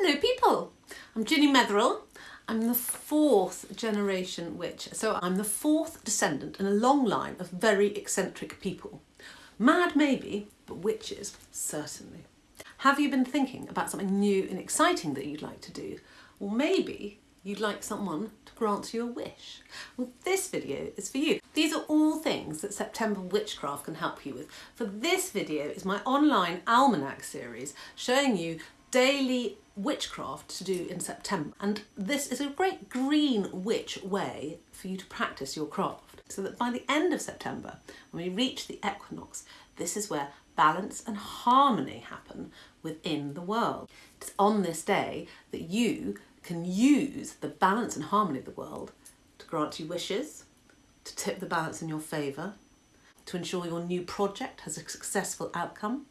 Hello people, I'm Ginny Metherell. I'm the fourth generation witch, so I'm the fourth descendant in a long line of very eccentric people. Mad maybe, but witches certainly. Have you been thinking about something new and exciting that you'd like to do? Or maybe you'd like someone to grant you a wish? Well, this video is for you. These are all things that September Witchcraft can help you with. For this video is my online almanac series showing you daily witchcraft to do in September. And this is a great green witch way for you to practice your craft. So that by the end of September, when we reach the equinox, this is where balance and harmony happen within the world. It's on this day that you can use the balance and harmony of the world to grant you wishes, to tip the balance in your favour, to ensure your new project has a successful outcome,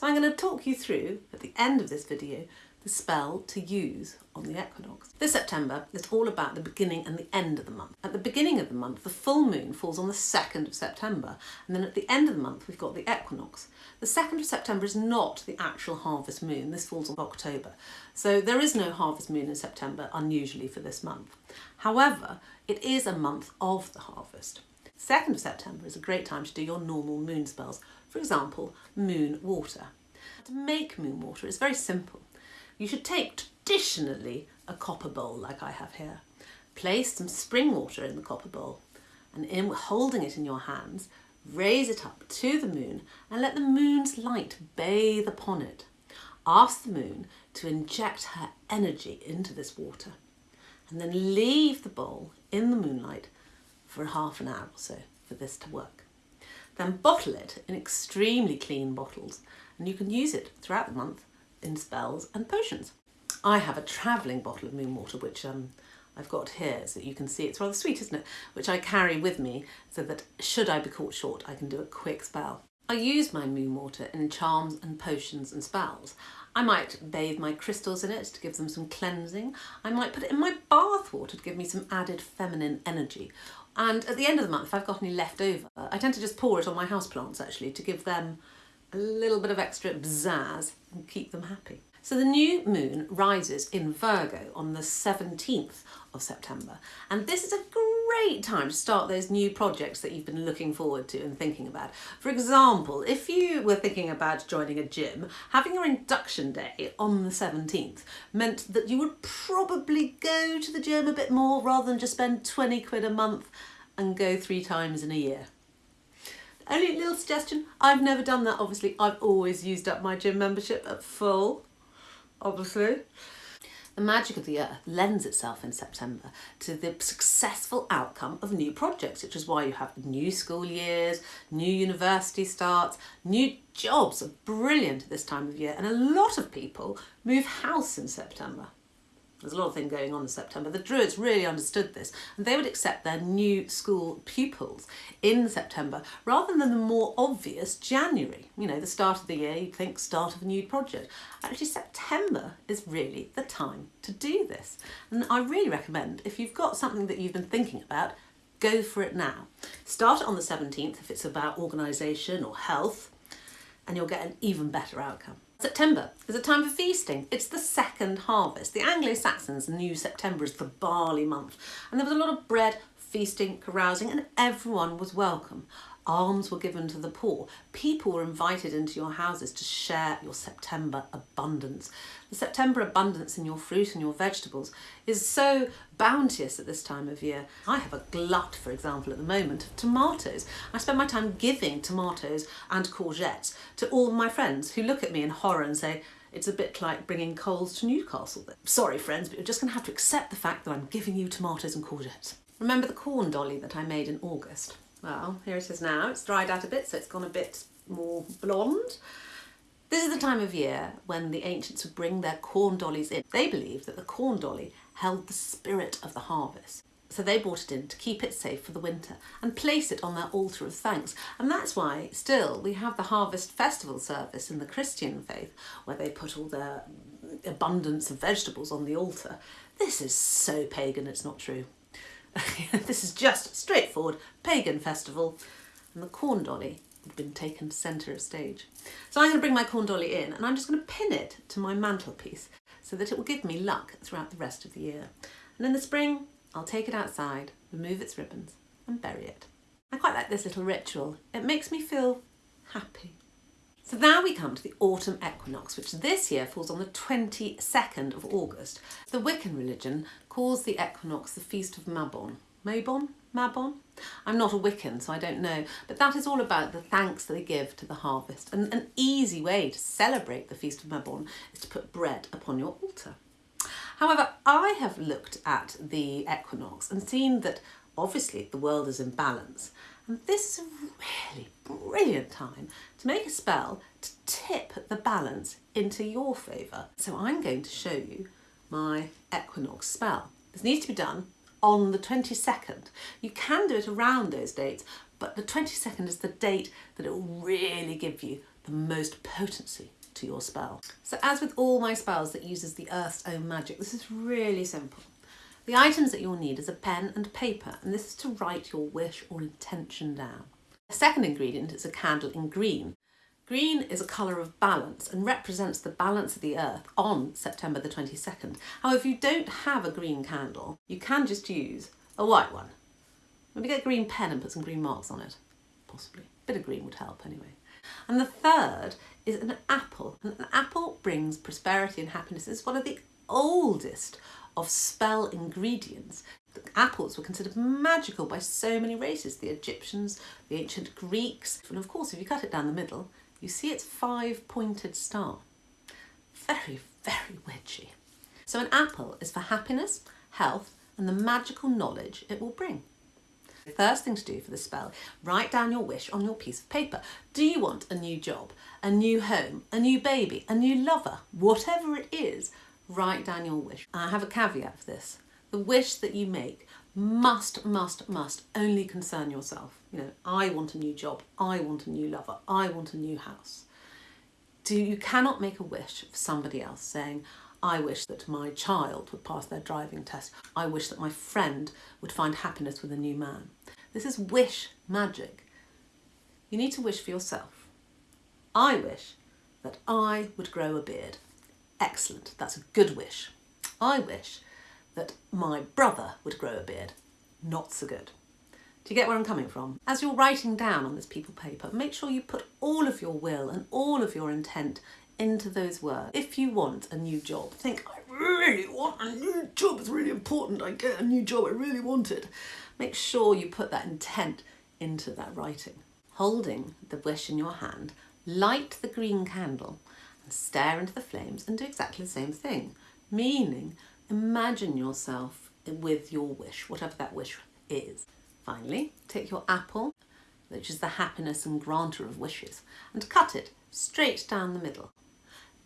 so I'm going to talk you through, at the end of this video, the spell to use on the equinox. This September is all about the beginning and the end of the month. At the beginning of the month, the full moon falls on the 2nd of September, and then at the end of the month, we've got the equinox. The 2nd of September is not the actual harvest moon, this falls on October. So there is no harvest moon in September, unusually for this month. However, it is a month of the harvest. 2nd of September is a great time to do your normal moon spells, for example, moon water. To make moon water is very simple. You should take traditionally a copper bowl like I have here. Place some spring water in the copper bowl and in holding it in your hands, raise it up to the moon and let the moon's light bathe upon it. Ask the moon to inject her energy into this water and then leave the bowl in the moonlight for half an hour or so for this to work. Then bottle it in extremely clean bottles and you can use it throughout the month in spells and potions. I have a travelling bottle of moon water which um, I've got here so that you can see it's rather sweet isn't it which I carry with me so that should I be caught short I can do a quick spell. I use my moon water in charms and potions and spells. I might bathe my crystals in it to give them some cleansing. I might put it in my bath water to give me some added feminine energy. And at the end of the month, if I've got any left over, I tend to just pour it on my houseplants actually to give them a little bit of extra bzazz and keep them happy. So the new moon rises in Virgo on the 17th of September and this is a great time to start those new projects that you've been looking forward to and thinking about. For example, if you were thinking about joining a gym, having your induction day on the 17th meant that you would probably go to the gym a bit more rather than just spend 20 quid a month and go three times in a year. Only little suggestion, I've never done that obviously, I've always used up my gym membership at full obviously. The magic of the earth lends itself in September to the successful outcome of new projects, which is why you have new school years, new university starts, new jobs are brilliant at this time of year and a lot of people move house in September. There's a lot of things going on in September. The Druids really understood this and they would accept their new school pupils in September rather than the more obvious January. You know, the start of the year, you'd think start of a new project. Actually, September is really the time to do this. And I really recommend if you've got something that you've been thinking about, go for it now. Start on the 17th if it's about organisation or health and you'll get an even better outcome. September is a time for feasting. It's the second harvest. The Anglo-Saxons knew September as the barley month and there was a lot of bread, feasting, carousing and everyone was welcome. Alms were given to the poor. People were invited into your houses to share your September abundance. The September abundance in your fruit and your vegetables is so bounteous at this time of year. I have a glut, for example, at the moment of tomatoes. I spend my time giving tomatoes and courgettes to all my friends who look at me in horror and say, it's a bit like bringing coals to Newcastle. Sorry friends, but you're just going to have to accept the fact that I'm giving you tomatoes and courgettes. Remember the corn dolly that I made in August? Well, here it is now. It's dried out a bit, so it's gone a bit more blonde. This is the time of year when the ancients would bring their corn dollies in. They believed that the corn dolly held the spirit of the harvest. So they brought it in to keep it safe for the winter and place it on their altar of thanks. And that's why still we have the harvest festival service in the Christian faith where they put all their abundance of vegetables on the altar. This is so pagan, it's not true. this is just straightforward pagan festival and the corn dolly had been taken centre of stage. So I'm going to bring my corn dolly in and I'm just going to pin it to my mantelpiece so that it will give me luck throughout the rest of the year. And in the spring, I'll take it outside, remove its ribbons and bury it. I quite like this little ritual. It makes me feel happy. So now we come to the autumn equinox, which this year falls on the 22nd of August. The Wiccan religion calls the equinox the Feast of Mabon. Mabon? Mabon? I'm not a Wiccan, so I don't know, but that is all about the thanks that they give to the harvest. And an easy way to celebrate the Feast of Mabon is to put bread upon your altar. However, I have looked at the equinox and seen that obviously the world is in balance. And this is a really brilliant time to make a spell to tip the balance into your favour. So I'm going to show you my equinox spell. This needs to be done on the 22nd. You can do it around those dates, but the 22nd is the date that it will really give you the most potency to your spell. So as with all my spells that uses the Earth's own magic, this is really simple. The items that you'll need is a pen and paper, and this is to write your wish or intention down. The second ingredient is a candle in green. Green is a colour of balance and represents the balance of the earth on September the 22nd. However, if you don't have a green candle, you can just use a white one. Maybe get a green pen and put some green marks on it. Possibly. A bit of green would help anyway. And the third is an apple. And an apple brings prosperity and happiness. It's one of the oldest of spell ingredients. The apples were considered magical by so many races, the Egyptians, the ancient Greeks, and of course if you cut it down the middle, you see its five-pointed star. Very, very witchy. So an apple is for happiness, health, and the magical knowledge it will bring. The first thing to do for the spell, write down your wish on your piece of paper. Do you want a new job, a new home, a new baby, a new lover? Whatever it is, write down your wish. I have a caveat for this. The wish that you make must, must, must only concern yourself. You know, I want a new job, I want a new lover, I want a new house. Do you cannot make a wish for somebody else saying, I wish that my child would pass their driving test. I wish that my friend would find happiness with a new man. This is wish magic. You need to wish for yourself. I wish that I would grow a beard. Excellent, that's a good wish. I wish that my brother would grow a beard. Not so good. Do you get where I'm coming from? As you're writing down on this people paper, make sure you put all of your will and all of your intent into those words. If you want a new job, think, I really want a new job, it's really important, I get a new job, I really want it. Make sure you put that intent into that writing. Holding the wish in your hand, light the green candle and stare into the flames and do exactly the same thing, meaning Imagine yourself with your wish, whatever that wish is. Finally, take your apple, which is the happiness and granter of wishes, and cut it straight down the middle.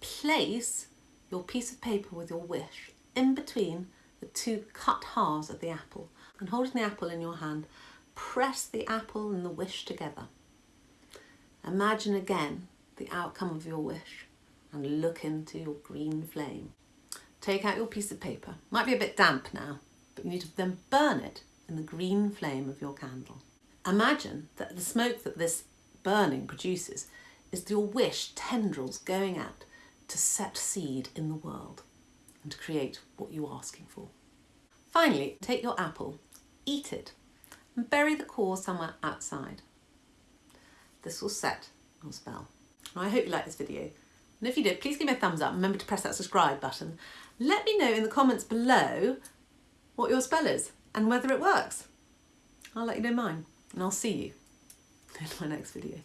Place your piece of paper with your wish in between the two cut halves of the apple and holding the apple in your hand, press the apple and the wish together. Imagine again the outcome of your wish and look into your green flame. Take out your piece of paper. Might be a bit damp now, but you need to then burn it in the green flame of your candle. Imagine that the smoke that this burning produces is your wish tendrils going out to set seed in the world and to create what you're asking for. Finally, take your apple, eat it, and bury the core somewhere outside. This will set your spell. I hope you like this video. And if you did, please give me a thumbs up. Remember to press that subscribe button let me know in the comments below what your spell is and whether it works. I'll let you know mine and I'll see you in my next video.